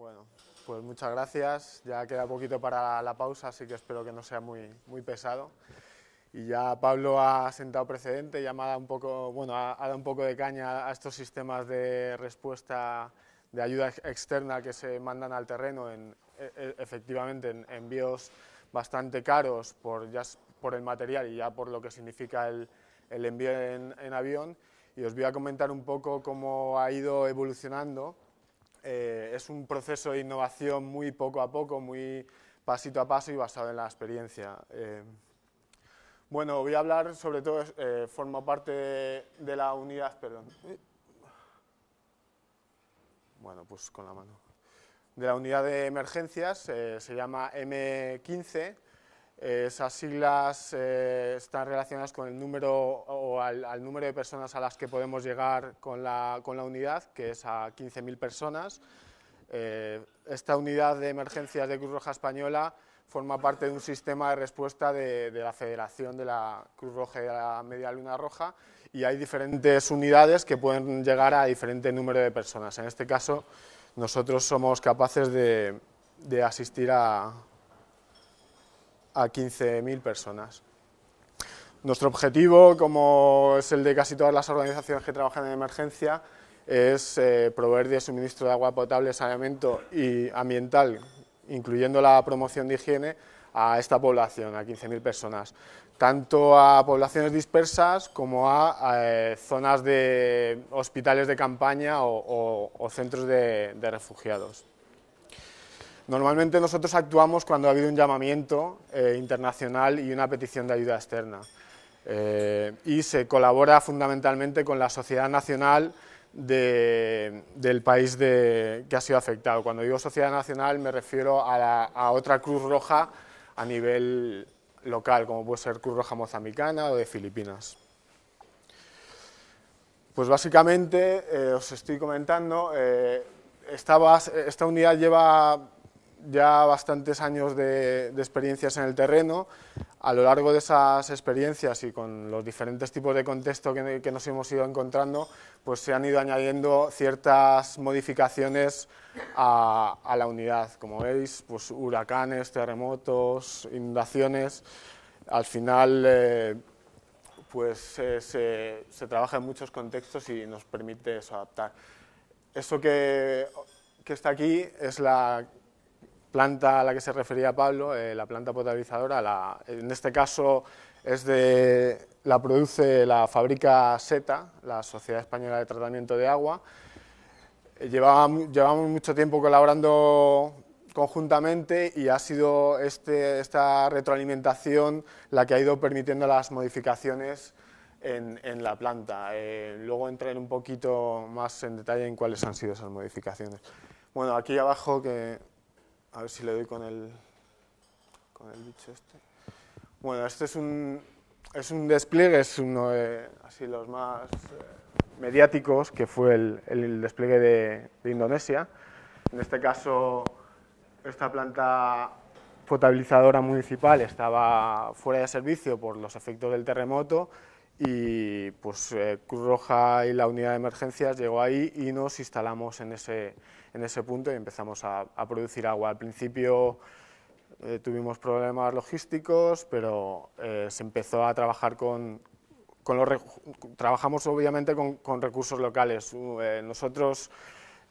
Bueno, pues muchas gracias. Ya queda poquito para la pausa, así que espero que no sea muy, muy pesado. Y ya Pablo ha sentado precedente, ya me ha dado un poco, bueno, ha, dado un poco de caña a estos sistemas de respuesta de ayuda externa que se mandan al terreno, en, e, e, efectivamente en envíos bastante caros por, ya por el material y ya por lo que significa el, el envío en, en avión. Y os voy a comentar un poco cómo ha ido evolucionando eh, es un proceso de innovación muy poco a poco, muy pasito a paso y basado en la experiencia. Eh, bueno, voy a hablar sobre todo, eh, formo parte de, la unidad, perdón. Bueno, pues con la mano. De la unidad de emergencias, se llama M15 esas siglas eh, están relacionadas con el número o al, número de personas a las que podemos llegar con la, con la unidad, que es a 15.000 personas. Eh, esta unidad de emergencias de Cruz Roja Española forma parte de un sistema de respuesta de, la Federación de la Cruz Roja y de la Media Luna Roja y hay diferentes unidades que pueden llegar a diferente número de personas. En este caso, nosotros somos capaces de asistir a, a 15.000 personas. Nuestro objetivo, como es el de casi todas las organizaciones que trabajan en emergencia, es eh, proveer de suministro de agua potable, saneamiento y ambiental, incluyendo la promoción de higiene, a esta población, a 15.000 personas, tanto a poblaciones dispersas como a, eh, zonas de hospitales de campaña o, centros de refugiados. Normalmente nosotros actuamos cuando ha habido un llamamiento eh, internacional y una petición de ayuda externa. Eh, y se colabora fundamentalmente con la sociedad nacional del país que ha sido afectado. Cuando digo sociedad nacional me refiero a, otra Cruz Roja a nivel local, como puede ser Cruz Roja Mozambicana o de Filipinas. Pues básicamente, eh, os estoy comentando, esta unidad lleva ya bastantes años de, experiencias en el terreno. A lo largo de esas experiencias y con los diferentes tipos de contexto que, nos hemos ido encontrando, pues se han ido añadiendo ciertas modificaciones a, la unidad. Como veis, pues huracanes, terremotos, inundaciones. Al final, eh, pues eh, se, se, trabaja en muchos contextos y nos permite adaptar. Eso que, que está aquí es la planta a la que se refería Pablo, eh, la planta potabilizadora, la, en este caso es de, la produce la fábrica SETA, la Sociedad Española de Tratamiento de Agua. Eh, llevamos mucho tiempo colaborando conjuntamente y ha sido este, esta retroalimentación la que ha ido permitiendo las modificaciones en, en la planta. Eh, luego entraré un poquito más en detalle en cuáles han sido esas modificaciones. Bueno, aquí abajo que a ver si le doy con el, con el bicho este. Bueno, este es un, es un despliegue, es uno de así los más eh, mediáticos, que fue el, el despliegue de, de, Indonesia. En este caso, esta planta potabilizadora municipal estaba fuera de servicio por los efectos del terremoto y pues eh, Cruz Roja y la unidad de emergencias llegó ahí y nos instalamos en ese, en ese punto y empezamos a, producir agua. Al principio eh, tuvimos problemas logísticos, pero eh, se empezó a trabajar con, con los... Trabajamos obviamente con, recursos locales. Eh, nosotros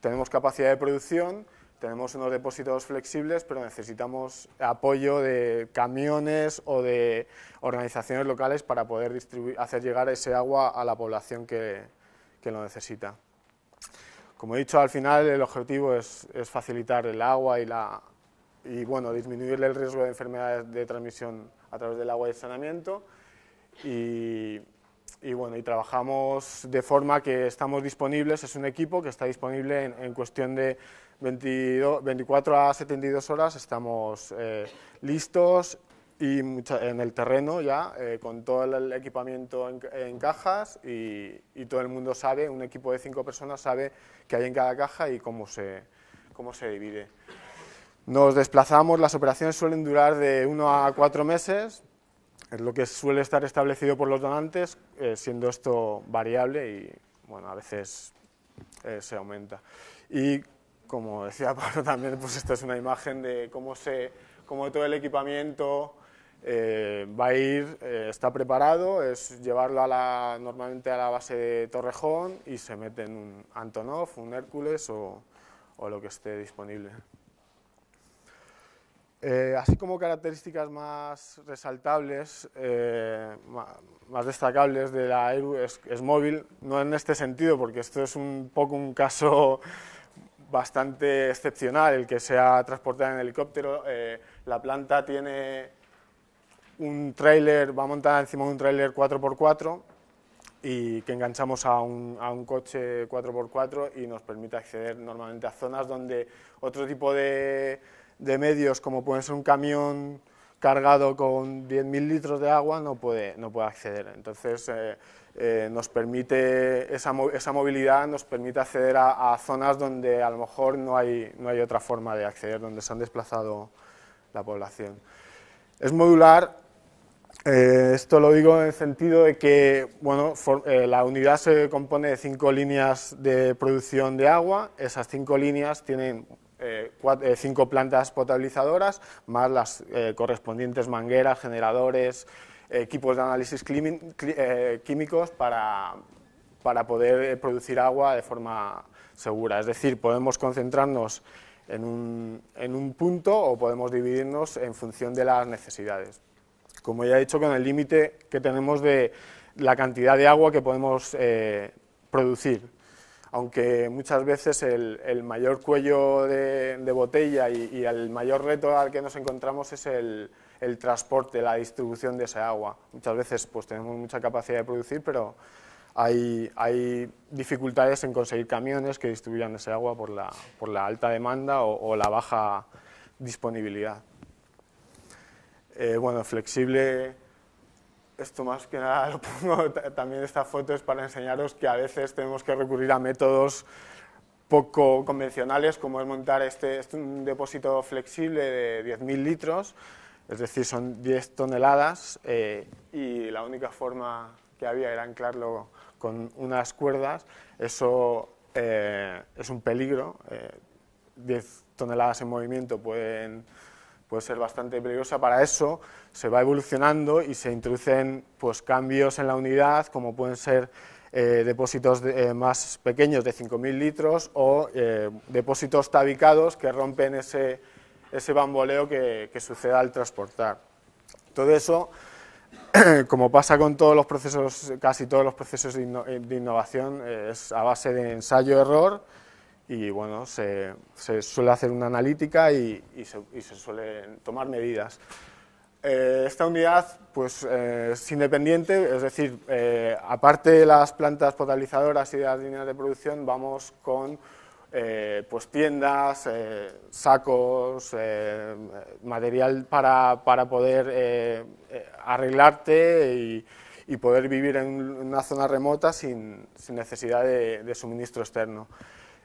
tenemos capacidad de producción, tenemos unos depósitos flexibles, pero necesitamos apoyo de camiones o de organizaciones locales para poder hacer llegar ese agua a la población que, que lo necesita. Como he dicho, al final el objetivo es, facilitar el agua y, la, y bueno, disminuir el riesgo de enfermedades de transmisión a través del agua y el saneamiento. Y, bueno, y trabajamos de forma que estamos disponibles, es un equipo que está disponible en, cuestión de 24 a 72 horas, estamos eh, listos y en el terreno ya, eh, con todo el equipamiento en, cajas y, todo el mundo sabe, un equipo de cinco personas sabe qué hay en cada caja y cómo se, cómo se divide. Nos desplazamos, las operaciones suelen durar de uno a cuatro meses, es lo que suele estar establecido por los donantes, eh, siendo esto variable y bueno, a veces eh, se aumenta. Y como decía Pablo también, pues esta es una imagen de cómo, se, cómo todo el equipamiento eh, va a ir, eh, está preparado, es llevarlo a la, normalmente a la base de Torrejón y se mete en un Antonov, un Hércules o, o lo que esté disponible. Eh, así como características más resaltables, más destacables de la Eru es, es, móvil, no en este sentido, porque esto es un poco un caso bastante excepcional, el que sea transportado en helicóptero. la planta tiene un trailer, va montada encima de un trailer 4x4 y que enganchamos a un, a un, coche 4x4 y nos permite acceder normalmente a zonas donde otro tipo de, de medios, como puede ser un camión cargado con 10.000 litros de agua, no puede, no puede acceder. Entonces, eh, eh, nos permite, esa, esa, movilidad nos permite acceder a, a, zonas donde a lo mejor no hay, no hay otra forma de acceder, donde se han desplazado la población. Es modular eh, esto lo digo en el sentido de que bueno, eh, la unidad se compone de cinco líneas de producción de agua, esas cinco líneas tienen eh, cinco plantas potabilizadoras, más las correspondientes mangueras, generadores, equipos de análisis químicos para, para poder producir agua de forma segura. Es decir, podemos concentrarnos en un, en un punto o podemos dividirnos en función de las necesidades como ya he dicho, con el límite que tenemos de la cantidad de agua que podemos eh, producir. Aunque muchas veces el, mayor cuello de, botella y, el mayor reto al que nos encontramos es el, transporte, la distribución de esa agua. Muchas veces pues, tenemos mucha capacidad de producir, pero hay, dificultades en conseguir camiones que distribuyan ese agua por la alta demanda o la baja disponibilidad. Eh, bueno, flexible, esto más que nada lo pongo, también esta foto es para enseñaros que a veces tenemos que recurrir a métodos poco convencionales, como es montar este, este un depósito flexible de 10.000 litros, es decir, son 10 toneladas, eh, y la única forma que había era anclarlo con unas cuerdas, eso eh, es un peligro, 10 toneladas en movimiento pueden puede ser bastante peligrosa. Para eso se va evolucionando y se introducen pues, cambios en la unidad, como pueden ser eh, depósitos eh, más pequeños de 5.000 litros o eh, depósitos tabicados que rompen ese, ese bamboleo que, que sucede al transportar. Todo eso, como pasa con todos los procesos, casi todos los procesos de, de innovación, es a base de ensayo-error, y bueno, se, suele hacer una analítica y, se, suelen tomar medidas. Eh, esta unidad pues, eh, es independiente, es decir, eh, aparte de las plantas potabilizadoras y de las líneas de producción, vamos con pues tiendas, sacos, material para, para poder arreglarte y, poder vivir en una zona remota sin, necesidad de suministro externo.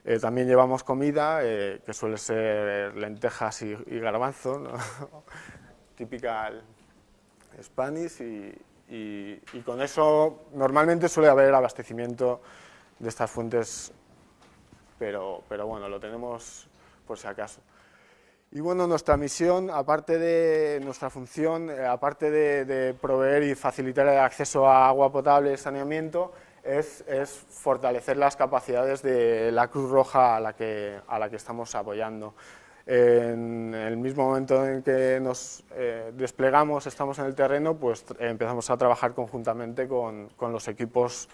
Eh, también llevamos comida, eh, que suele ser lentejas y, garbanzo, ¿no? típica Spanish, y, y, con eso normalmente suele haber abastecimiento de estas fuentes, pero, pero bueno, lo tenemos por si acaso. Y bueno, nuestra misión, aparte de nuestra función, eh, aparte de, de, proveer y facilitar el acceso a agua potable y saneamiento, es, fortalecer las capacidades de la Cruz Roja a la que, a la que estamos apoyando. En el mismo momento en que nos eh, desplegamos, estamos en el terreno, pues empezamos a trabajar conjuntamente con, con los equipos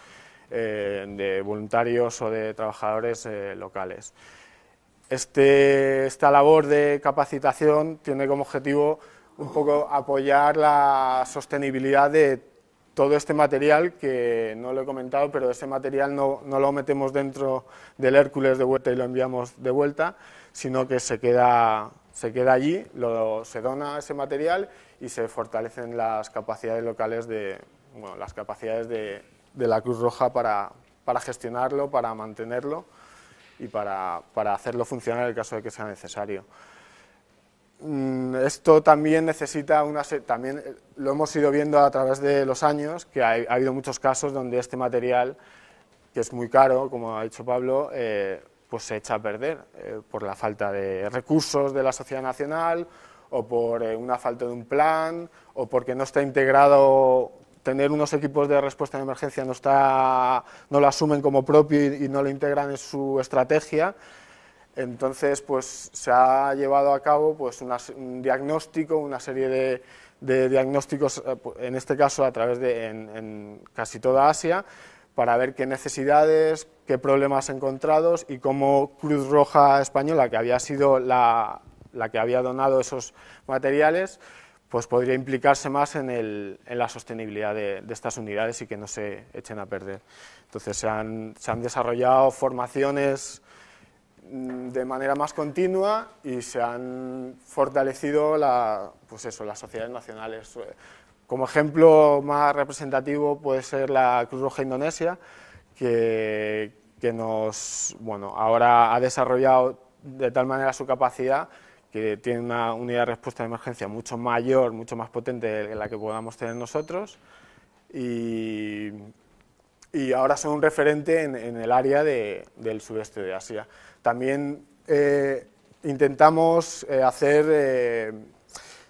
eh, de voluntarios o de trabajadores eh, locales. Este, esta labor de capacitación tiene como objetivo un poco apoyar la sostenibilidad de todo este material, que no lo he comentado, pero ese material no, no, lo metemos dentro del Hércules de vuelta y lo enviamos de vuelta, sino que se queda, se queda allí, se dona ese material y se fortalecen las capacidades locales de, bueno, las capacidades de, de la Cruz Roja para, para, gestionarlo, para mantenerlo y para, para hacerlo funcionar en el caso de que sea necesario. Mm, esto también necesita una también eh, lo hemos ido viendo a través de los años que ha, habido muchos casos donde este material que es muy caro como ha dicho Pablo eh, pues se echa a perder por la falta de recursos de la sociedad nacional o por una falta de un plan o porque no está integrado tener unos equipos de respuesta de emergencia no, está, no lo asumen como propio y, no lo integran en su estrategia, entonces pues se ha llevado a cabo pues un diagnóstico, una serie de, diagnósticos, eh, en este caso a través de en, casi toda Asia, para ver qué necesidades, qué problemas encontrados y cómo Cruz Roja Española, que había sido la, que había donado esos materiales, pues podría implicarse más en, el, en la sostenibilidad de, estas unidades y que no se echen a perder. Entonces se han, se han desarrollado formaciones de manera más continua y se han fortalecido la, pues eso, las sociedades nacionales. Como ejemplo más representativo puede ser la Cruz Roja Indonesia, que, que nos, bueno, ahora ha desarrollado de tal manera su capacidad que tiene una unidad de respuesta de emergencia mucho mayor, mucho más potente de la que podamos tener nosotros y, y ahora son un referente en, el área del sudeste de Asia. También eh, intentamos eh, hacer eh,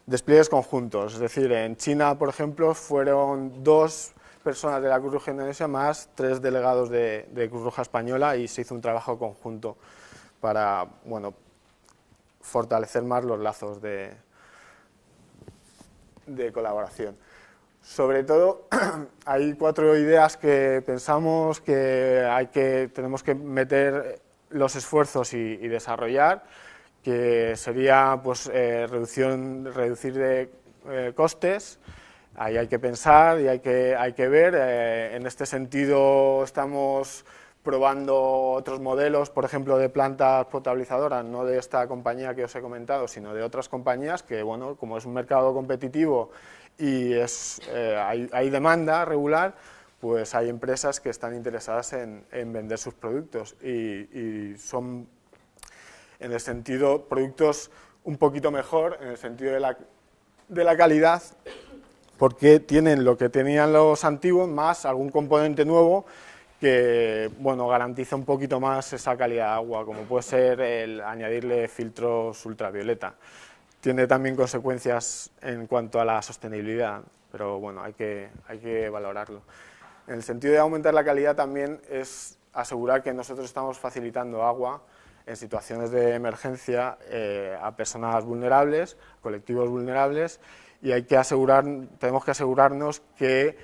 despliegues conjuntos, es decir, en China, por ejemplo, fueron dos personas de la Cruz Roja Indonesia más tres delegados de, de Cruz Roja Española y se hizo un trabajo conjunto para, bueno, fortalecer más los lazos de, de colaboración. Sobre todo, hay cuatro ideas que pensamos que, hay que tenemos que meter los esfuerzos y, desarrollar, que sería pues, eh, reducción, reducir de eh, costes, ahí hay que pensar y hay que, hay que ver. Eh, en este sentido estamos probando otros modelos, por ejemplo, de plantas potabilizadoras, no de esta compañía que os he comentado, sino de otras compañías que, bueno, como es un mercado competitivo y es, eh, hay, demanda regular, pues hay empresas que están interesadas en, vender sus productos y, son, en el sentido, productos un poquito mejor, en el sentido de la, de la calidad, porque tienen lo que tenían los antiguos, más algún componente nuevo que bueno, garantiza un poquito más esa calidad de agua, como puede ser el añadirle filtros ultravioleta. Tiene también consecuencias en cuanto a la sostenibilidad, pero bueno, hay que, hay que valorarlo. En el sentido de aumentar la calidad también es asegurar que nosotros estamos facilitando agua en situaciones de emergencia eh, a personas vulnerables, colectivos vulnerables, y hay que asegurar, tenemos que asegurarnos que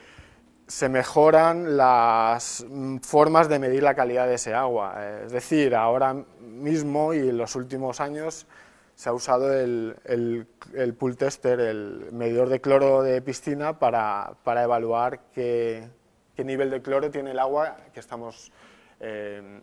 se mejoran las formas de medir la calidad de ese agua. Es decir, ahora mismo y en los últimos años se ha usado el, el, pool tester, el medidor de cloro de piscina, para, para evaluar qué, qué, nivel de cloro tiene el agua que estamos, eh,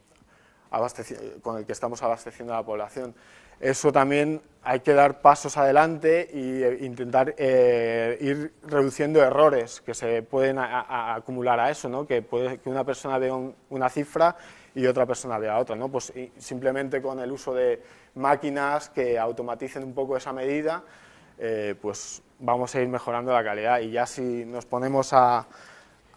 con el que estamos abasteciendo a la población eso también hay que dar pasos adelante e intentar eh, ir reduciendo errores que se pueden acumular a eso, ¿no? que puede que una persona vea una cifra y otra persona vea otra. ¿no? Pues simplemente con el uso de máquinas que automaticen un poco esa medida, eh, pues vamos a ir mejorando la calidad. Y ya si nos ponemos a,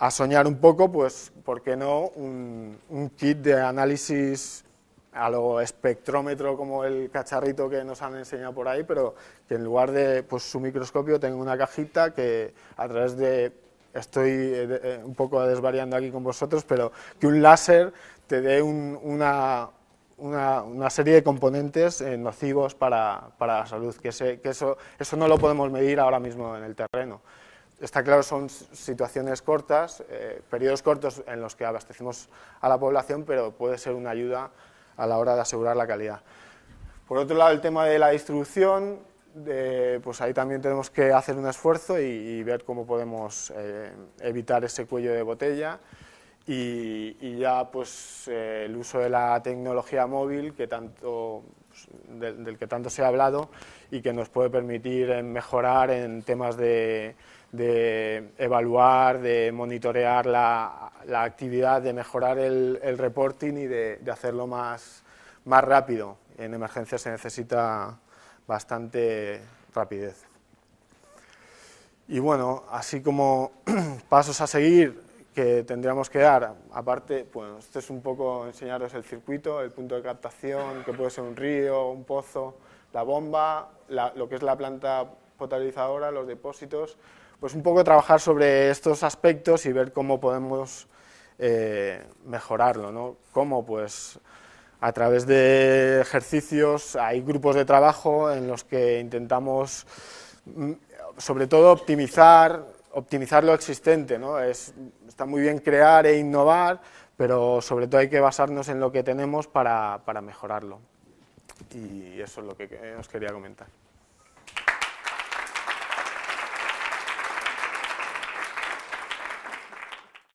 soñar un poco, pues, ¿por qué no un, kit de análisis a lo espectrómetro como el cacharrito que nos han enseñado por ahí, pero que en lugar de pues, su microscopio tenga una cajita que a través de, estoy eh, eh, un poco desvariando aquí con vosotros, pero que un láser te una, una, serie de componentes eh, nocivos para, para, la salud, que, eso, eso no lo podemos medir ahora mismo en el terreno. Está claro, son situaciones cortas, periodos cortos en los que abastecemos a la población, pero puede ser una ayuda a la hora de asegurar la calidad. Por otro lado, el tema de la distribución, pues ahí también tenemos que hacer un esfuerzo y, ver cómo podemos eh, evitar ese cuello de botella y, ya pues eh, el uso de la tecnología móvil que tanto, pues, del que tanto se ha hablado y que nos puede permitir mejorar en temas de, evaluar, de monitorear la, actividad, de mejorar el, reporting y de, hacerlo más, más rápido. En emergencias se necesita bastante rapidez. Y bueno, así como pasos a seguir, que tendríamos que dar, aparte, bueno, este es un poco enseñaros el circuito, el punto de captación, que puede ser un río, un pozo, la bomba, lo que es la planta potabilizadora, los depósitos, pues un poco trabajar sobre estos aspectos y ver cómo podemos eh, mejorarlo, ¿no? Cómo, pues, a través de ejercicios, hay grupos de trabajo en los que intentamos, mm, sobre todo, optimizar, optimizar lo existente, ¿no? Es, está muy bien crear e innovar, pero sobre todo hay que basarnos en lo que tenemos para, para mejorarlo. Y eso es lo que os quería comentar.